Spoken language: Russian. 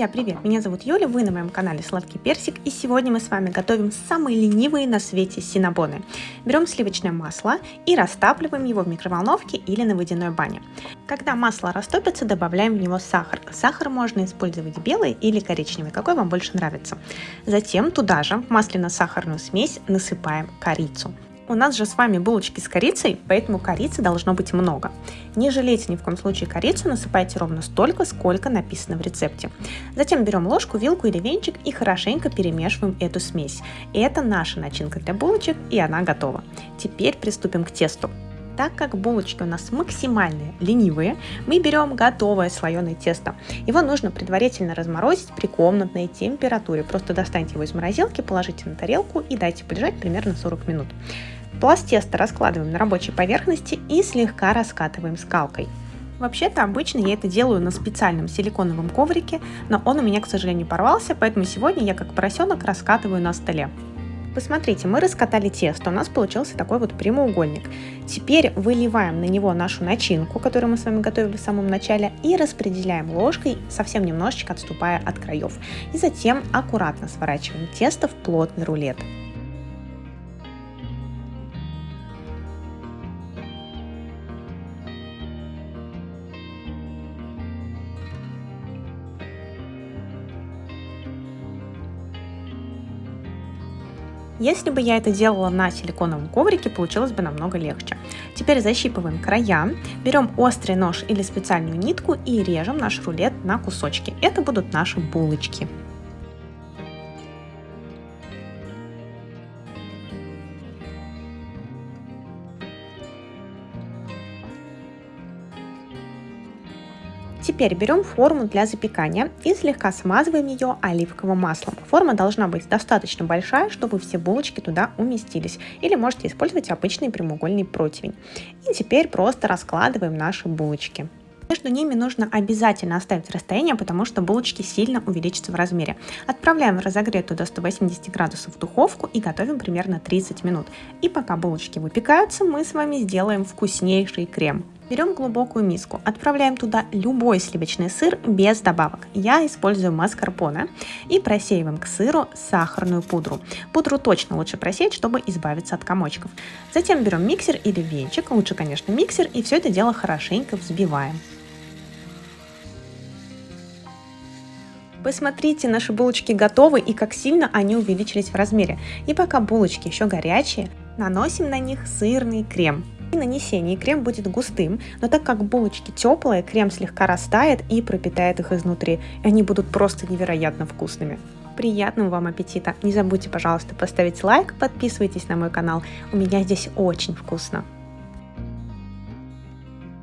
Друзья, привет! Меня зовут Юля, вы на моем канале Сладкий Персик, и сегодня мы с вами готовим самые ленивые на свете синабоны. Берем сливочное масло и растапливаем его в микроволновке или на водяной бане. Когда масло растопится, добавляем в него сахар. Сахар можно использовать белый или коричневый, какой вам больше нравится. Затем туда же в масляно-сахарную смесь насыпаем корицу. У нас же с вами булочки с корицей, поэтому корицы должно быть много. Не жалейте ни в коем случае корицу, насыпайте ровно столько, сколько написано в рецепте. Затем берем ложку, вилку или венчик и хорошенько перемешиваем эту смесь. Это наша начинка для булочек и она готова. Теперь приступим к тесту. Так как булочки у нас максимально ленивые, мы берем готовое слоеное тесто. Его нужно предварительно разморозить при комнатной температуре. Просто достаньте его из морозилки, положите на тарелку и дайте полежать примерно 40 минут. Пласт теста раскладываем на рабочей поверхности и слегка раскатываем скалкой. Вообще-то обычно я это делаю на специальном силиконовом коврике, но он у меня, к сожалению, порвался, поэтому сегодня я как поросенок раскатываю на столе. Посмотрите, мы раскатали тесто, у нас получился такой вот прямоугольник. Теперь выливаем на него нашу начинку, которую мы с вами готовили в самом начале, и распределяем ложкой, совсем немножечко отступая от краев. И затем аккуратно сворачиваем тесто в плотный рулет. Если бы я это делала на силиконовом коврике, получилось бы намного легче. Теперь защипываем края, берем острый нож или специальную нитку и режем наш рулет на кусочки. Это будут наши булочки. Теперь берем форму для запекания и слегка смазываем ее оливковым маслом. Форма должна быть достаточно большая, чтобы все булочки туда уместились. Или можете использовать обычный прямоугольный противень. И теперь просто раскладываем наши булочки. Между ними нужно обязательно оставить расстояние, потому что булочки сильно увеличатся в размере. Отправляем в разогретую до 180 градусов духовку и готовим примерно 30 минут. И пока булочки выпекаются, мы с вами сделаем вкуснейший крем. Берем глубокую миску, отправляем туда любой сливочный сыр без добавок. Я использую маскарпоне и просеиваем к сыру сахарную пудру. Пудру точно лучше просеять, чтобы избавиться от комочков. Затем берем миксер или венчик, лучше, конечно, миксер, и все это дело хорошенько взбиваем. Посмотрите, наши булочки готовы и как сильно они увеличились в размере. И пока булочки еще горячие, наносим на них сырный крем. При нанесении крем будет густым, но так как булочки теплые, крем слегка растает и пропитает их изнутри. И они будут просто невероятно вкусными. Приятного вам аппетита! Не забудьте, пожалуйста, поставить лайк, подписывайтесь на мой канал. У меня здесь очень вкусно.